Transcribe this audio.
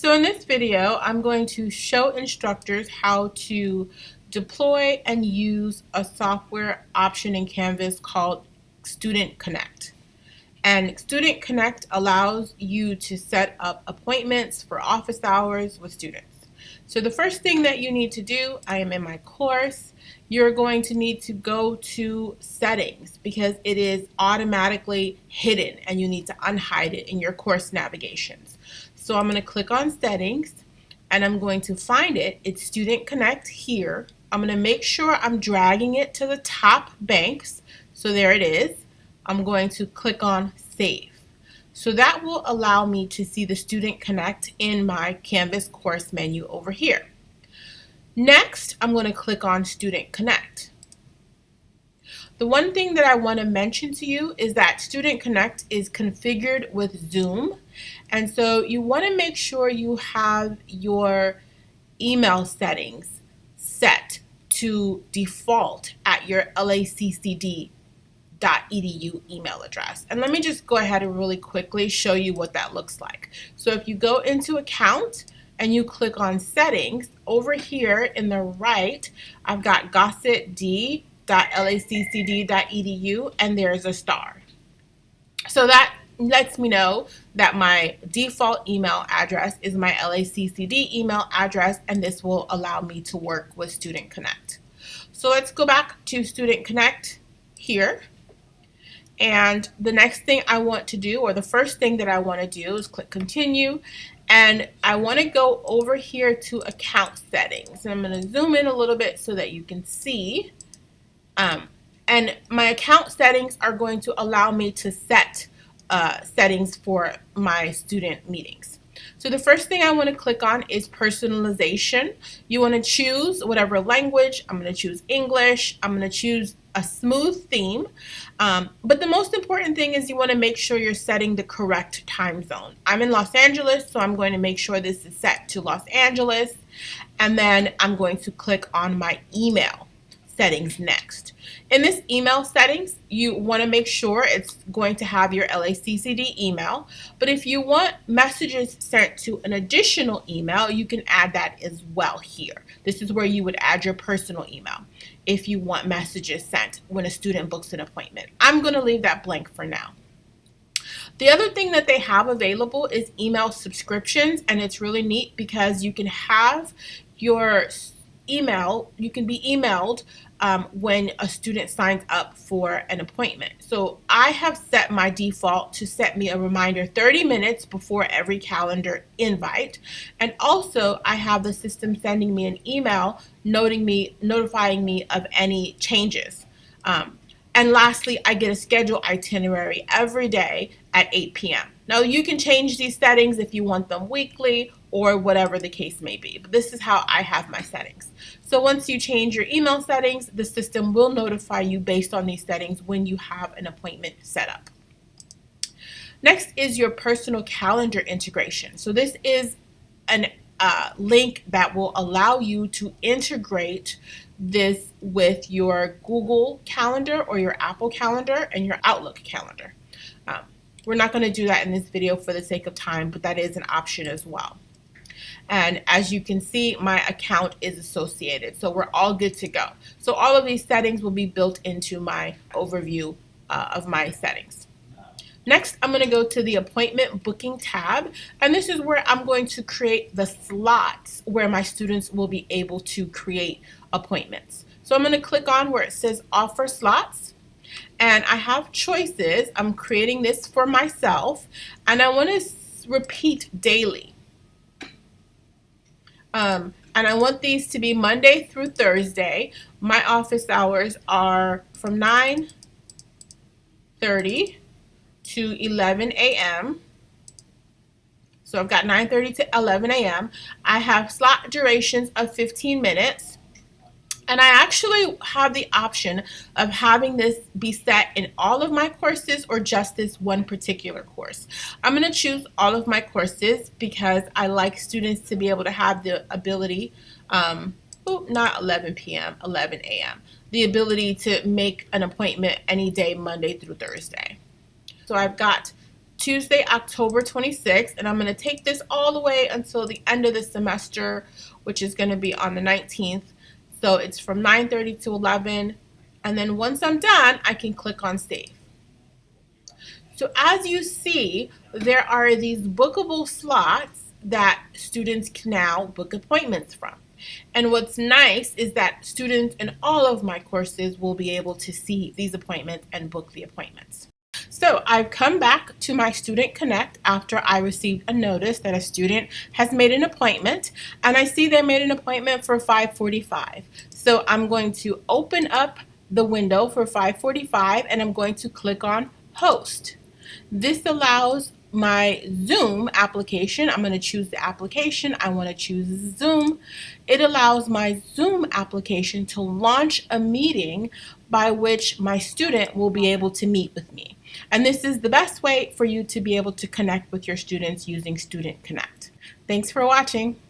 So in this video, I'm going to show instructors how to deploy and use a software option in Canvas called Student Connect. And Student Connect allows you to set up appointments for office hours with students. So the first thing that you need to do, I am in my course, you're going to need to go to settings because it is automatically hidden and you need to unhide it in your course navigations. So I'm going to click on settings and I'm going to find it. It's Student Connect here. I'm going to make sure I'm dragging it to the top banks. So there it is. I'm going to click on save. So that will allow me to see the Student Connect in my Canvas course menu over here. Next, I'm going to click on Student Connect. The one thing that I want to mention to you is that Student Connect is configured with Zoom. And so you want to make sure you have your email settings set to default at your laccd.edu email address. And let me just go ahead and really quickly show you what that looks like. So if you go into account and you click on settings, over here in the right, I've got gossett.d.laccd.edu and there's a star. So that lets me know that my default email address is my LACCD email address and this will allow me to work with Student Connect. So let's go back to Student Connect here and the next thing I want to do, or the first thing that I want to do is click continue. And I want to go over here to account settings. And I'm going to zoom in a little bit so that you can see. Um, and my account settings are going to allow me to set uh, settings for my student meetings. So the first thing I want to click on is personalization. You want to choose whatever language. I'm going to choose English. I'm going to choose a smooth theme. Um, but the most important thing is you want to make sure you're setting the correct time zone. I'm in Los Angeles, so I'm going to make sure this is set to Los Angeles. And then I'm going to click on my email settings next. In this email settings, you want to make sure it's going to have your LACCD email. But if you want messages sent to an additional email, you can add that as well here. This is where you would add your personal email if you want messages sent when a student books an appointment. I'm going to leave that blank for now. The other thing that they have available is email subscriptions, and it's really neat because you can have your email, you can be emailed um, when a student signs up for an appointment. So I have set my default to set me a reminder 30 minutes before every calendar invite. And also I have the system sending me an email noting me, notifying me of any changes. Um, and lastly, I get a schedule itinerary every day at 8 p.m. Now you can change these settings if you want them weekly or whatever the case may be. But this is how I have my settings. So once you change your email settings, the system will notify you based on these settings when you have an appointment set up. Next is your personal calendar integration. So this is an uh, link that will allow you to integrate this with your Google Calendar or your Apple Calendar and your Outlook Calendar. Um, we're not going to do that in this video for the sake of time, but that is an option as well. And as you can see, my account is associated. So we're all good to go. So all of these settings will be built into my overview uh, of my settings. Next, I'm going to go to the appointment booking tab, and this is where I'm going to create the slots where my students will be able to create appointments. So I'm going to click on where it says offer slots, and I have choices. I'm creating this for myself, and I want to repeat daily. Um, and I want these to be Monday through Thursday. My office hours are from 9.30 to 11 a.m. So I've got 9.30 to 11 a.m. I have slot durations of 15 minutes. And I actually have the option of having this be set in all of my courses or just this one particular course. I'm going to choose all of my courses because I like students to be able to have the ability, um, oh, not 11 p.m., 11 a.m., the ability to make an appointment any day, Monday through Thursday. So I've got Tuesday, October 26th, and I'm going to take this all the way until the end of the semester, which is going to be on the 19th. So it's from 9.30 to 11, and then once I'm done, I can click on Save. So as you see, there are these bookable slots that students can now book appointments from. And what's nice is that students in all of my courses will be able to see these appointments and book the appointments. So I've come back to my Student Connect after I received a notice that a student has made an appointment and I see they made an appointment for 545. So I'm going to open up the window for 545 and I'm going to click on host. This allows my Zoom application. I'm going to choose the application. I want to choose Zoom. It allows my Zoom application to launch a meeting by which my student will be able to meet with me. And this is the best way for you to be able to connect with your students using Student Connect. Thanks for watching.